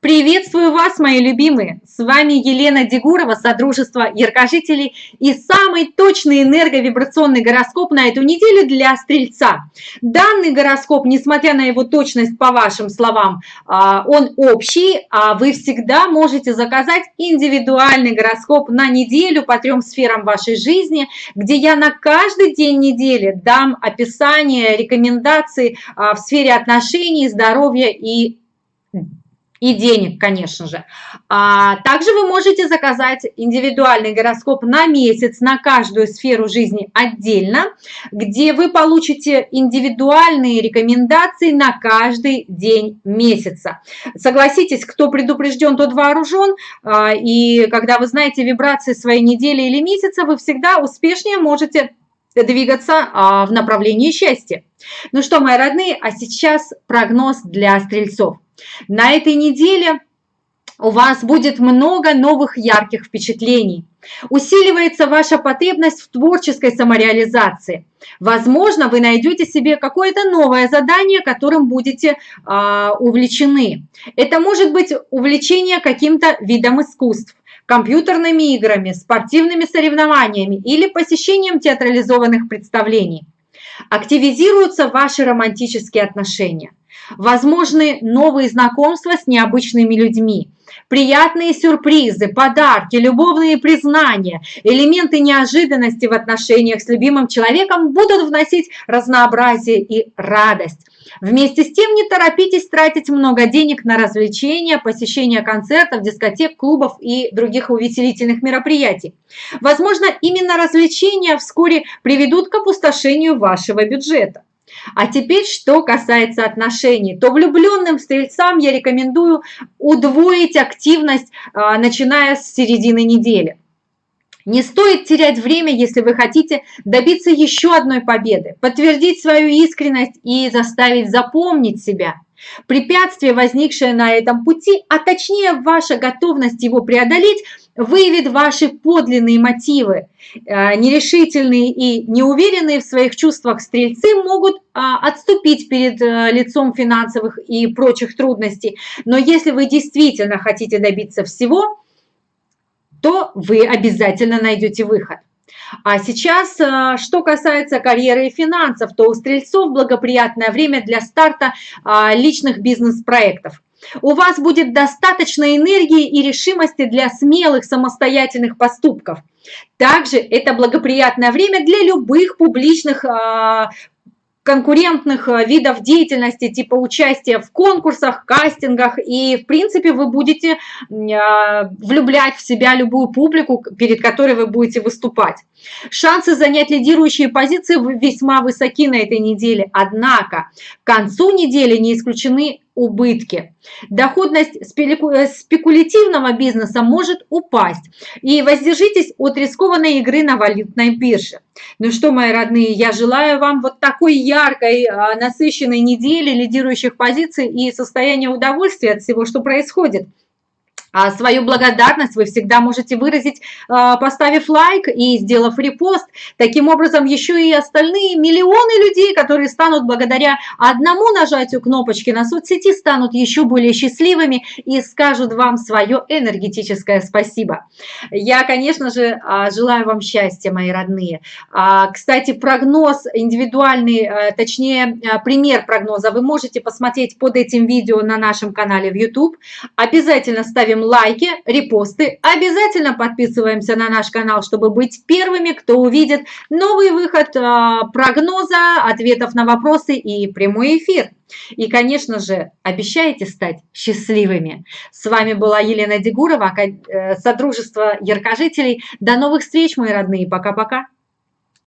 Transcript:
Приветствую вас, мои любимые! С вами Елена Дегурова, Содружество Яркожителей и самый точный энерговибрационный гороскоп на эту неделю для Стрельца. Данный гороскоп, несмотря на его точность, по вашим словам, а, он общий, а вы всегда можете заказать индивидуальный гороскоп на неделю по трем сферам вашей жизни, где я на каждый день недели дам описание, рекомендации а, в сфере отношений, здоровья и и денег, конечно же. А также вы можете заказать индивидуальный гороскоп на месяц, на каждую сферу жизни отдельно, где вы получите индивидуальные рекомендации на каждый день месяца. Согласитесь, кто предупрежден, тот вооружен, а, и когда вы знаете вибрации своей недели или месяца, вы всегда успешнее можете двигаться а, в направлении счастья. Ну что, мои родные, а сейчас прогноз для стрельцов. На этой неделе у вас будет много новых ярких впечатлений. Усиливается ваша потребность в творческой самореализации. Возможно, вы найдете себе какое-то новое задание, которым будете э, увлечены. Это может быть увлечение каким-то видом искусств, компьютерными играми, спортивными соревнованиями или посещением театрализованных представлений. Активизируются ваши романтические отношения. Возможны новые знакомства с необычными людьми, приятные сюрпризы, подарки, любовные признания, элементы неожиданности в отношениях с любимым человеком будут вносить разнообразие и радость. Вместе с тем не торопитесь тратить много денег на развлечения, посещение концертов, дискотек, клубов и других увеселительных мероприятий. Возможно, именно развлечения вскоре приведут к опустошению вашего бюджета. А теперь, что касается отношений, то влюбленным стрельцам я рекомендую удвоить активность, а, начиная с середины недели. Не стоит терять время, если вы хотите добиться еще одной победы, подтвердить свою искренность и заставить запомнить себя – Препятствие, возникшее на этом пути, а точнее ваша готовность его преодолеть, выявит ваши подлинные мотивы. Э, нерешительные и неуверенные в своих чувствах стрельцы могут а, отступить перед э, лицом финансовых и прочих трудностей. Но если вы действительно хотите добиться всего, то вы обязательно найдете выход. А сейчас, э, что касается карьеры и финансов, то у стрельцов благоприятное время для старта а, личных бизнес-проектов. У вас будет достаточно энергии и решимости для смелых самостоятельных поступков. Также это благоприятное время для любых публичных а, конкурентных э, видов деятельности, типа участия в конкурсах, кастингах, и, в принципе, вы будете а, влюблять в себя любую публику, перед которой вы будете выступать. Шансы занять лидирующие позиции весьма высоки на этой неделе, однако к концу недели не исключены убытки. Доходность э, спекулятивного бизнеса может упасть. И воздержитесь от рискованной игры на валютной бирже. Ну что, мои родные, я желаю вам вот такой яркой, а, насыщенной недели лидирующих позиций и состояния удовольствия от всего, что происходит. А свою благодарность вы всегда можете выразить, а, поставив лайк и сделав репост. Таким образом, еще и остальные миллионы людей, которые станут благодаря одному нажатию кнопочки на соцсети, станут еще более счастливыми и скажут вам свое энергетическое спасибо. Я, конечно же, а, желаю вам счастья, мои родные. Кстати, прогноз индивидуальный, точнее, пример прогноза вы можете посмотреть под этим видео на нашем канале в YouTube. Обязательно ставим ставим лайки, репосты, обязательно подписываемся на наш канал, чтобы быть первыми, кто увидит новый выход а, прогноза, ответов на вопросы и прямой эфир. И, конечно же, обещаете стать счастливыми. С вами была Елена Дегурова, э, Содружество Яркожителей. До новых встреч, мои родные. Пока-пока.